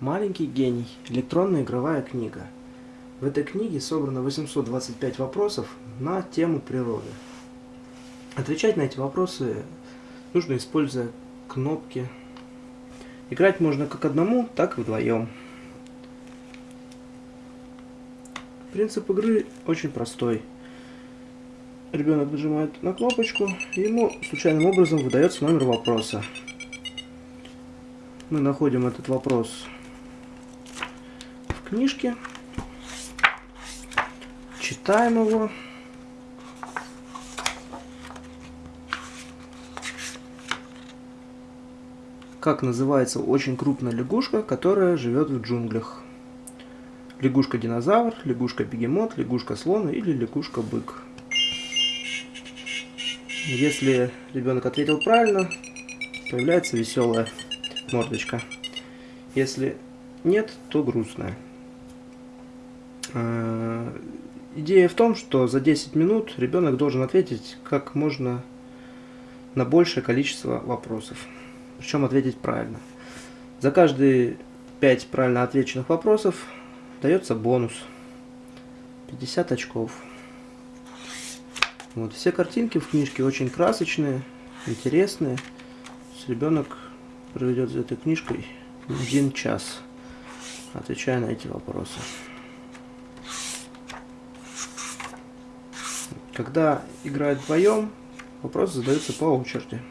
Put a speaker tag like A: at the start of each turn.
A: Маленький гений. Электронная игровая книга. В этой книге собрано 825 вопросов на тему природы. Отвечать на эти вопросы нужно используя кнопки. Играть можно как одному, так и вдвоем. Принцип игры очень простой. Ребенок нажимает на кнопочку, и ему случайным образом выдается номер вопроса. Мы находим этот вопрос в книжке, читаем его. Как называется очень крупная лягушка, которая живет в джунглях? Лягушка-динозавр, лягушка-бегемот, лягушка-слон или лягушка-бык. Если ребенок ответил правильно, появляется веселая мордочка. Если нет, то грустная. А, идея в том, что за 10 минут ребенок должен ответить как можно на большее количество вопросов. Причем ответить правильно. За каждые 5 правильно отвеченных вопросов дается бонус. 50 очков. Вот, все картинки в книжке очень красочные, интересные. Ребенок проведет за этой книжкой один час, отвечая на эти вопросы. Когда играют вдвоем, вопросы задаются по очереди.